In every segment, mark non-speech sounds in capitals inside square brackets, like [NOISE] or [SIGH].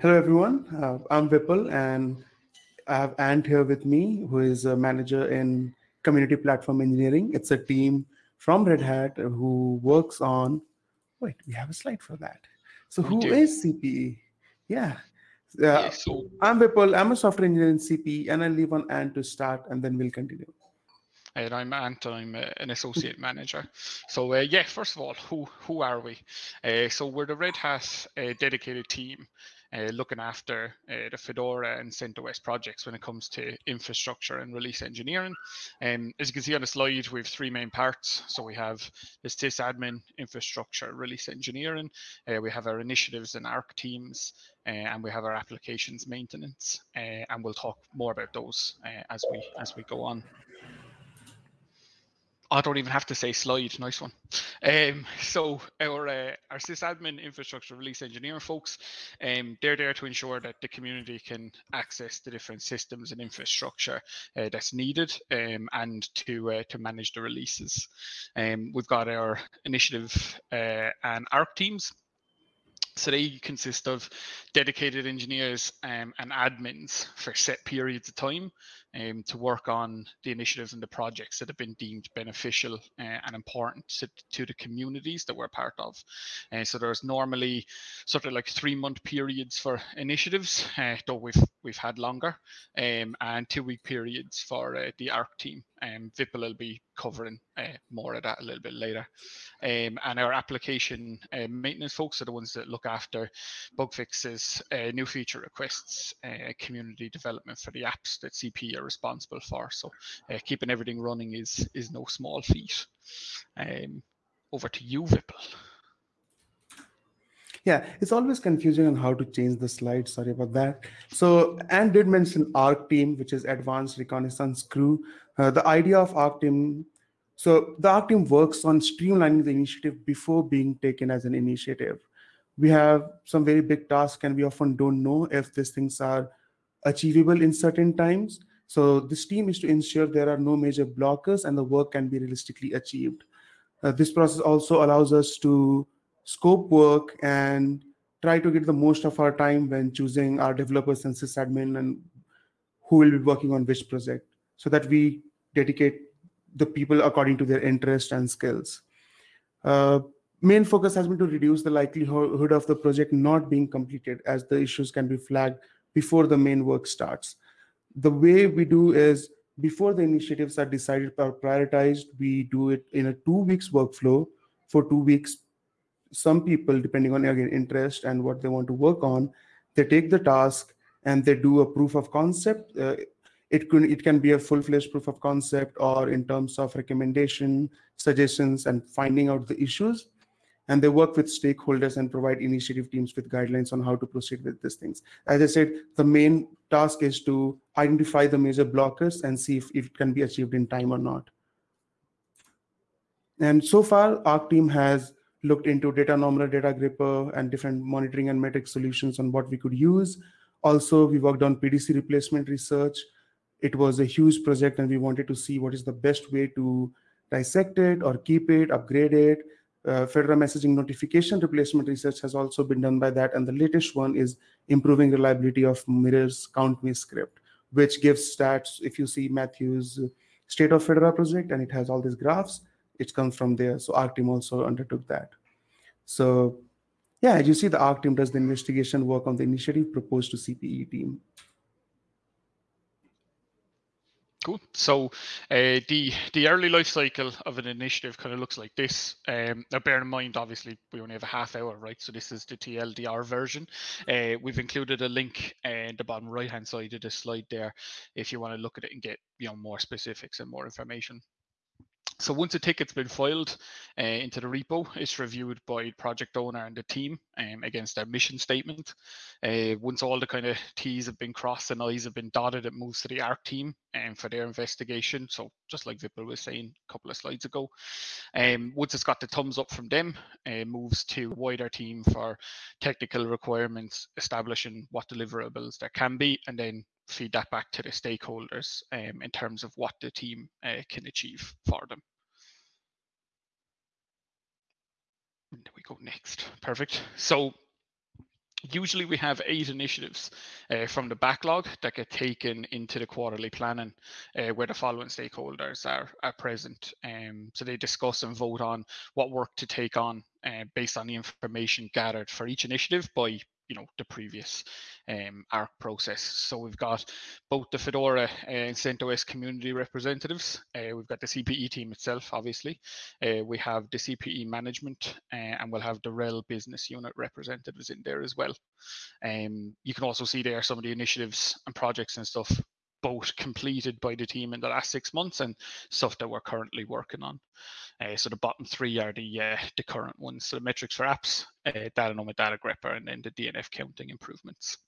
Hello, everyone. Uh, I'm Vipul, and I have Ant here with me, who is a manager in community platform engineering. It's a team from Red Hat who works on. Wait, we have a slide for that. So, who is CPE? Yeah. Uh, yeah so I'm Vipul. I'm a software engineer in CPE, and I'll leave on Ant to start, and then we'll continue. And I'm Ant. I'm uh, an associate manager. So uh, yeah, first of all, who who are we? Uh, so we're the Red Hat uh, dedicated team uh, looking after uh, the Fedora and CentOS projects when it comes to infrastructure and release engineering. Um, as you can see on the slide, we have three main parts. So we have the sysadmin, infrastructure, release engineering. Uh, we have our initiatives and ARC teams, uh, and we have our applications maintenance. Uh, and we'll talk more about those as we as we go on. I don't even have to say slide. Nice one. Um, [LAUGHS] so our uh, our sysadmin infrastructure release engineering folks, um, they're there to ensure that the community can access the different systems and infrastructure uh, that's needed, um, and to uh, to manage the releases. Um, we've got our initiative uh, and ARC teams so they consist of dedicated engineers um, and admins for set periods of time um, to work on the initiatives and the projects that have been deemed beneficial uh, and important to, to, the communities that we're part of. Uh, so there's normally sort of like three month periods for initiatives, uh, though we've we've had longer, um, and two week periods for uh, the ARC team. Um, Vipul will be covering uh, more of that a little bit later. Um, and our application uh, maintenance folks are the ones that look after bug fixes, uh, new feature requests, community development for the apps that CP are responsible for. So uh, keeping everything running is is no small feat. Um, over to you, Vipul. Yeah, it's always confusing on how to change the slide. Sorry about that. So Ant did mention ARC team, which is Advanced Reconnaissance Crew. Uh, the idea of ARC team, so the ARC team works on streamlining the initiative before being taken as an initiative. We have some very big tasks and we often don't know if these things are achievable in certain times. So this team is to ensure there are no major blockers and the work can be realistically achieved. Uh, this process also allows us to scope work and try to get the most of our time when choosing our developers and sysadmin and who will be working on which project so that we dedicate the people according to their interest and skills. Uh, main focus has been to reduce the likelihood of the project not being completed as the issues can be flagged before the main work starts the way we do is before the initiatives are decided or prioritized, we do it in a two weeks workflow for two weeks. Some people, depending on again interest and what they want to work on, they take the task and they do a proof of concept. Uh, it can it can be a full-fledged proof of concept or in terms of recommendation, suggestions, and finding out the issues and they work with stakeholders and provide initiative teams with guidelines on how to proceed with these things. As I said, the main task is to identify the major blockers and see if, if it can be achieved in time or not. And so far, our team has looked into Datanommer, data gripper, and different monitoring and metric solutions on what we could use. Also, we worked on PDC replacement research. It was a huge project, and we wanted to see what is the best way to dissect it or keep it, upgrade it, uh, messaging notification replacement research has also been done by that. And the latest one is improving reliability of mirrors count me script, which gives stats. If you see Matthew's state of Fedora project and it has all these graphs, it comes from there. So ARC team also undertook that. So yeah, as you see, the ARC team does the investigation work on the initiative proposed to CPE team. Cool. So uh, the the early life cycle of an initiative kind of looks like this. Um, now, bear in mind, obviously, we only have a half hour, right? So this is the TLDR version. Uh, we've included a link in the bottom right hand side of the slide there, if you want to look at it and get you know more specifics and more information. So once a ticket's been filed uh, into the repo, it's reviewed by project owner and the team um, against their mission statement. Uh, once all the kind of T's have been crossed and I's have been dotted, it moves to the ARC team um, for their investigation. So just like Vipul was saying a couple of slides ago. Um, once it's got the thumbs up from them, it uh, moves to wider team for technical requirements, establishing what deliverables there can be, and then feed that back to the stakeholders um, in terms of what the team uh, can achieve for them. And we go next. Perfect. So usually we have eight initiatives uh, from the backlog that get taken into the quarterly planning uh, where the following stakeholders are, are present um, so they discuss and vote on what work to take on uh, based on the information gathered for each initiative by you know the previous um, ARC process. So we've got both the Fedora and CentOS community representatives. Uh, we've got the CPE team itself, obviously. Uh, we have the CPE management, uh, and we'll have the RHEL business unit representatives in there as well. Um, you can also see there some of the initiatives and projects and stuff both completed by the team in the last six months and stuff that we're currently working on. Uh, so the bottom three are the uh, the current ones. So the metrics for apps, uh, Datanommer data gripper, and then the DNF counting improvements.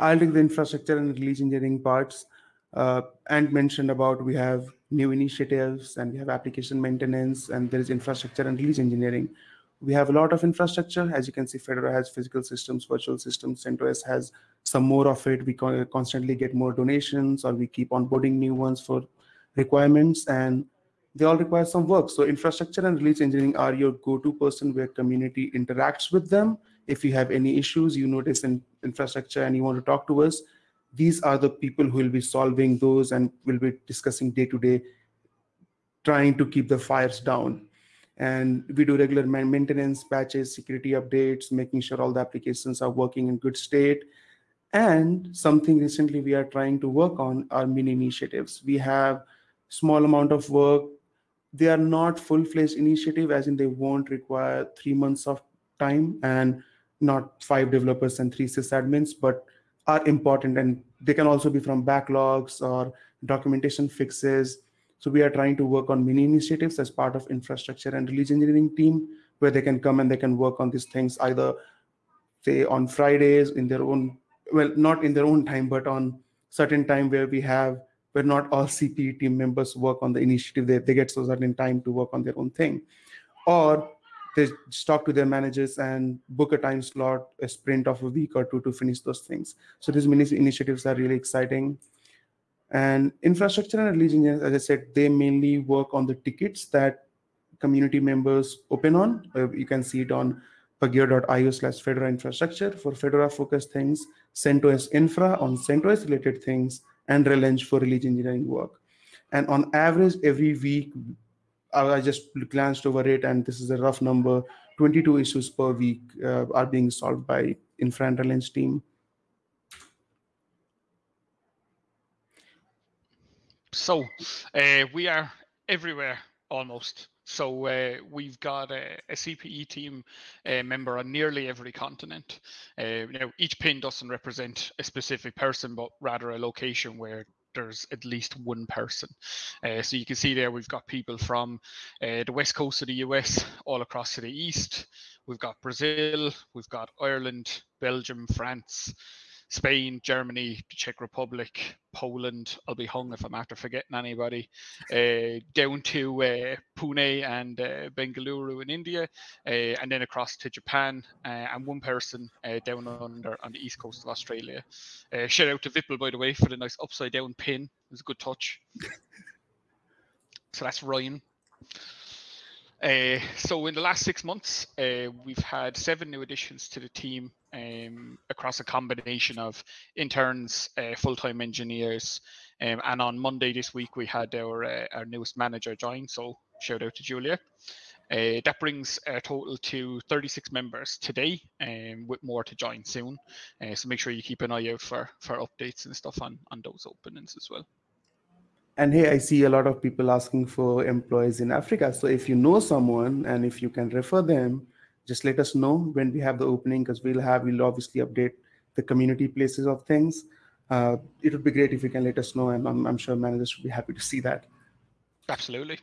I'll take the infrastructure and release engineering parts uh, and mentioned about we have new initiatives and we have application maintenance and there is infrastructure and release engineering we have a lot of infrastructure. As you can see, Fedora has physical systems, virtual systems. CentOS has some more of it. We constantly get more donations or we keep onboarding new ones for requirements and they all require some work. So infrastructure and release engineering are your go-to person where community interacts with them. If you have any issues, you notice in infrastructure and you want to talk to us, these are the people who will be solving those and will be discussing day to day, trying to keep the fires down and we do regular maintenance patches security updates making sure all the applications are working in good state. And something recently we are trying to work on are mini initiatives. We have small amount of work. They are not full-fledged initiative as in they won't require three months of time and not five developers and three sysadmins but are important. And they can also be from backlogs or documentation fixes so we are trying to work on mini initiatives as part of infrastructure and release engineering team where they can come and they can work on these things either say on Fridays in their own, well, not in their own time, but on certain time where we have, where not all [LAUGHS] CPE team members work on the initiative, they, they get so certain time to work on their own thing. Or they just talk to their managers and book a time slot, a sprint of a week or two to finish those things. So these mini initiatives are really exciting. And infrastructure and release engineers, as I said, they mainly work on the tickets that community members open on. Uh, you can see it on pagure.io slash Fedora infrastructure for Fedora focused things, CentOS infra on CentOS related things, and releng for release engineering work. And on average, every week, I just glanced over it, and this is a rough number 22 issues per week uh, are being solved by infra and releng team. So uh, we are everywhere almost. So uh, we've got a, a CPE team uh, member on nearly every continent. Uh, now each pin doesn't represent a specific person, but rather a location where there's at least one person. Uh, so you can see there we've got people from uh, the west coast of the US all across to the east. We've got Brazil, we've got Ireland, Belgium, France, Spain, Germany, Czech Republic, Poland. I'll be hung if I'm after forgetting anybody. Uh, [LAUGHS] down to uh, Pune and uh, Bengaluru in India, uh, and then across to Japan, uh, and one person uh, down under on the east coast of Australia. shout out to Vipul, by the way, for the nice upside down pin. It was a good touch. [LAUGHS] so that's Ryan. Uh, so in the last six months, uh, we've had seven new additions to the team um, across a combination of interns, uh, full-time engineers, um, and on Monday this week we had our uh, our newest manager join. So shout out to Julia. Uh, that brings a total to 36 members today, um, with more to join soon. Uh, so make sure you keep an eye out for for updates and stuff on on those openings as well and hey i see a lot of people asking for employees in africa so if you know someone and if you can refer them just let us know when we have the opening because we'll have we'll obviously update the community places of things. Uh, it would be great if you can let us know and I'm, I'm sure managers would be happy to see that. Absolutely.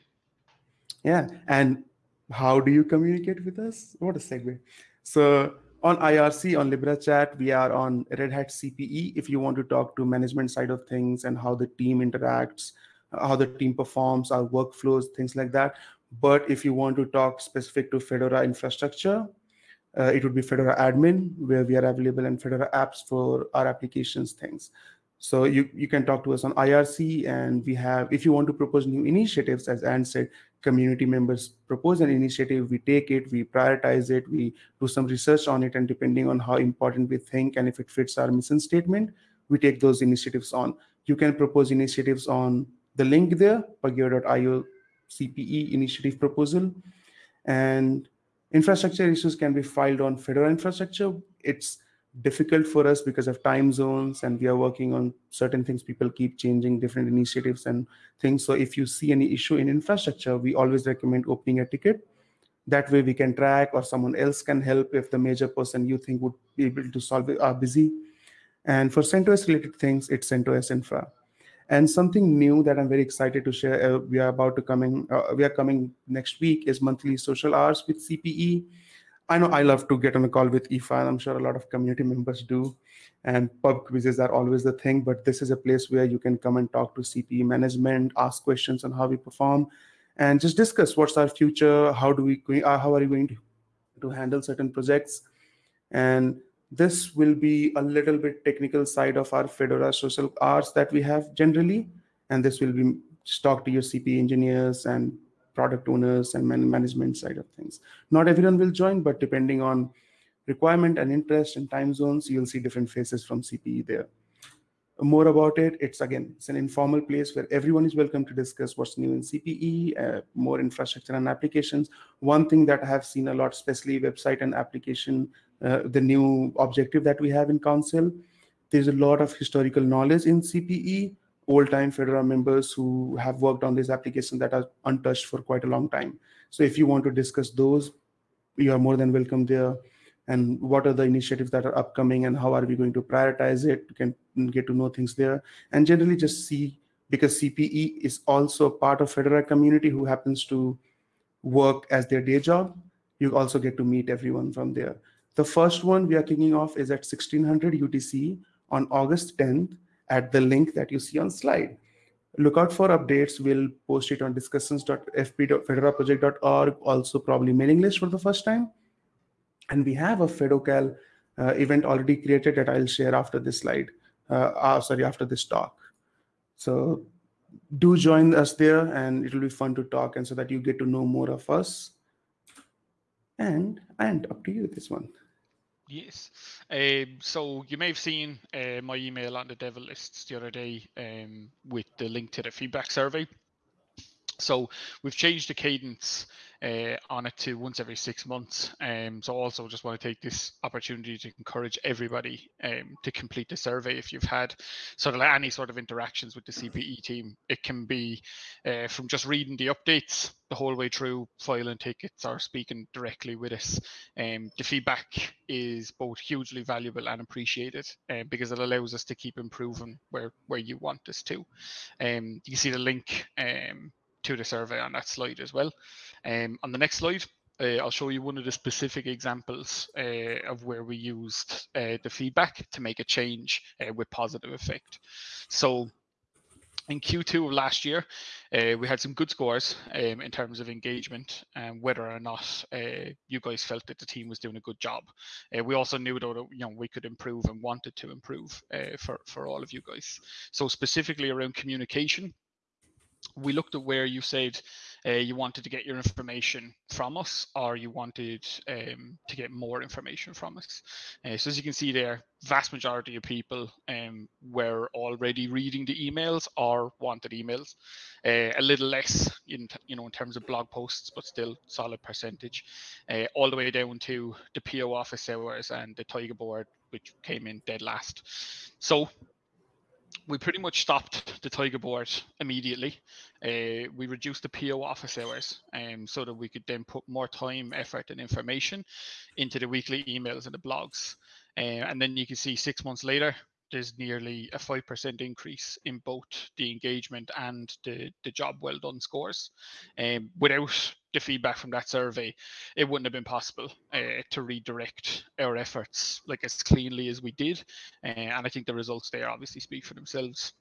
Yeah and how do you communicate with us? What a segue. So on IRC, on Libera Chat, we are on Red Hat CPE if you want to talk to management side of things and how the team interacts, how the team performs, our workflows, things like that. But if you want to talk specific to Fedora infrastructure, uh, it would be Fedora admin, where we are available, and Fedora apps for our applications things. So you, you can talk to us on IRC and we have, if you want to propose new initiatives, as Ant said, community members propose an initiative, we take it, we prioritize it, we do some research on it, and depending on how important we think and if it fits our mission statement, we take those initiatives on. You can propose initiatives on the link there, pagure.io CPE initiative proposal. And infrastructure issues can be filed on Fedora infrastructure. It's difficult for us because of time zones and we are working on certain things. People keep changing different initiatives and things. So if you see any issue in infrastructure we always recommend opening a ticket. That way we can track or someone else can help if the major person you think would be able to solve it are busy. And for CentOS related things it's CentOS infra and something new that i'm very excited to share uh, we are about to coming uh, we are coming next week is monthly social hours with cpe I know I love to get on a call with IFA, and I'm sure a lot of community members do. And pub quizzes are always the thing, but this is a place where you can come and talk to CPE management, ask questions on how we perform, and just discuss what's our future, how do we, uh, how are we going to, to handle certain projects, and this will be a little bit technical side of our Fedora social hours that we have generally, and this will be talk to your CPE engineers and product owners and man management side of things. Not everyone will join, but depending on requirement and interest and time zones, you'll see different faces from CPE there. More about it, it's again, it's an informal place where everyone is welcome to discuss what's new in CPE, uh, more infrastructure and applications. One thing that I have seen a lot, especially website and application, uh, the new objective that we have in council, there's a lot of historical knowledge in CPE, old-time Fedora members who have worked on this application that are untouched for quite a long time. So if you want to discuss those, you are more than welcome there. And what are the initiatives that are upcoming and how are we going to prioritize it? You can get to know things there and generally just see because CPE is also part of Fedora community who happens to work as their day job. You also get to meet everyone from there. The first one we are kicking off is at 1600 UTC on August 10th at the link that you see on slide. Look out for updates. We'll post it on discussions.fp.fedoraproject.org, also probably mailing list for the first time. And we have a FedoCal uh, event already created that I'll share after this slide, uh, uh, sorry, after this talk. So do join us there and it'll be fun to talk and so that you get to know more of us. And, and up to you this one. Yes. Um, so you may have seen uh, my email on the devel lists the other day um, with the link to the feedback survey. So we've changed the cadence uh, on it to once every six months. Um, so also just want to take this opportunity to encourage everybody um, to complete the survey if you've had sort of any sort of interactions with the CPE team. It can be uh, from just reading the updates the whole way through, filing tickets or speaking directly with us. Um, the feedback is both hugely valuable and appreciated uh, because it allows us to keep improving where, where you want us to. Um, you can see the link um, to the survey on that slide as well. Um, on the next slide, uh, I'll show you one of the specific examples uh, of where we used uh, the feedback to make a change uh, with positive effect. So in Q2 of last year, uh, we had some good scores um, in terms of engagement and whether or not uh, you guys felt that the team was doing a good job. We also knew though that you know we could improve and wanted to improve for for all of you guys. So specifically around communication, we looked at where you said uh, you wanted to get your information from us or you wanted um, to get more information from us. Uh, so as you can see there, vast majority of people um, were already reading the emails or wanted emails. Uh, a little less in you know in terms of blog posts, but still solid percentage. Uh, all the way down to the PO office hours and the Taiga board, which came in dead last. So we pretty much stopped the Taiga board immediately. Uh, we reduced the PO office hours um, so that we could then put more time, effort, and information into the weekly emails and the blogs. Uh, and then you can see six months later, there's nearly a 5% increase in both the engagement and the, the job well done scores. Um, without the feedback from that survey, it wouldn't have been possible uh, to redirect our efforts like as cleanly as we did. Uh, and I think the results there obviously speak for themselves.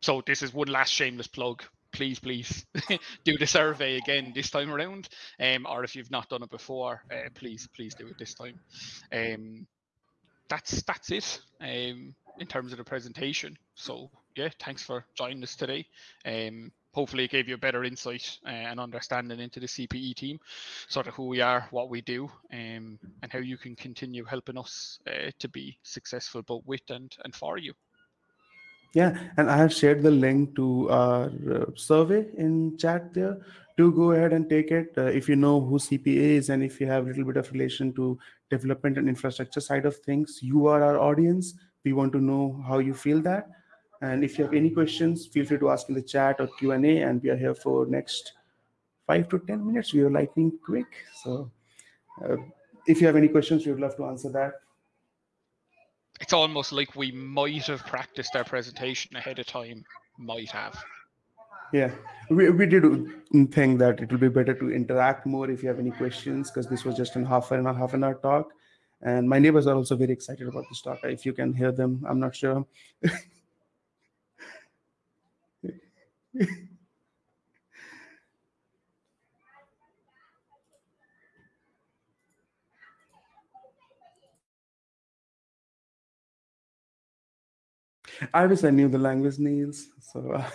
So this is one last shameless plug. Please, please [LAUGHS] do the survey again this time around. Um, or if you've not done it before, uh, please, please do it this time. Um, that's that's it. Um, in terms of the presentation. So yeah, thanks for joining us today. Um, hopefully it gave you a better insight uh, and understanding into the CPE team, sort of who we are, what we do, um, and how you can continue helping us uh, to be successful both with and, and for you. Yeah, and I have shared the link to our uh, survey in chat there. Do go ahead and take it. Uh, if you know who CPE is and if you have a little bit of relation to development and infrastructure side of things, you are our audience. We want to know how you feel that. And if you have any questions, feel free to ask in the chat or Q&A and we are here for next five to 10 minutes. We are lightning quick. So uh, if you have any questions, we would love to answer that it's almost like we might have practiced our presentation ahead of time might have yeah we, we did think that it will be better to interact more if you have any questions because this was just a half an hour half an hour talk and my neighbors are also very excited about this talk if you can hear them i'm not sure [LAUGHS] I wish I knew the language, Niels. So, uh...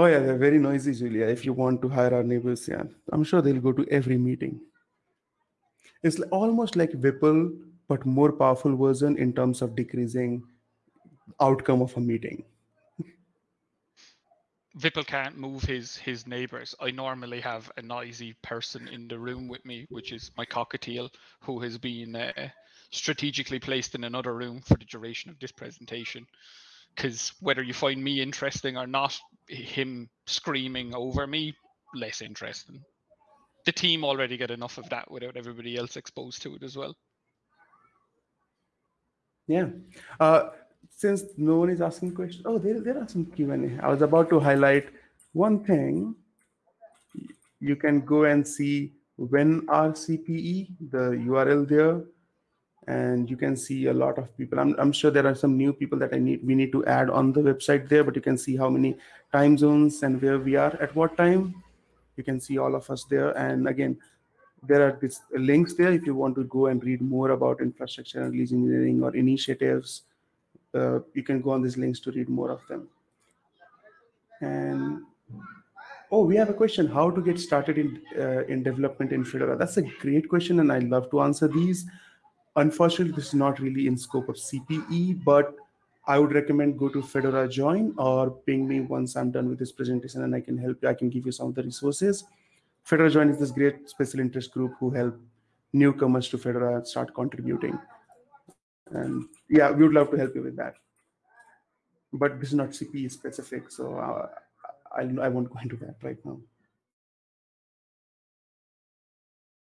oh yeah, they're very noisy, Julia. If you want to hire our neighbors, yeah, I'm sure they'll go to every meeting. It's almost like Vipul, but more powerful version in terms of decreasing outcome of a meeting. Vipul can't move his his neighbors. I normally have a noisy person in the room with me, which is my cockatiel, who has been uh, strategically placed in another room for the duration of this presentation. Because whether you find me interesting or not, him screaming over me, less interesting. The team already get enough of that without everybody else exposed to it as well. Yeah. Uh, since no one is asking questions, oh, there, there are some Q&A. I was about to highlight one thing. You can go and see when RCPE, the URL there, and you can see a lot of people. I'm, I'm sure there are some new people that I need we need to add on the website there, but you can see how many time zones and where we are at what time. You can see all of us there. And again, there are these links there if you want to go and read more about infrastructure and release engineering or initiatives. Uh, you can go on these links to read more of them. And oh, we have a question: How to get started in uh, in development in Fedora? That's a great question, and I love to answer these. Unfortunately, this is not really in scope of CPE, but I would recommend go to Fedora Join or ping me once I'm done with this presentation and I can help you. I can give you some of the resources. Fedora Join is this great special interest group who help newcomers to Fedora start contributing. And yeah, we would love to help you with that. But this is not CPE specific, so uh, I, I won't go into that right now.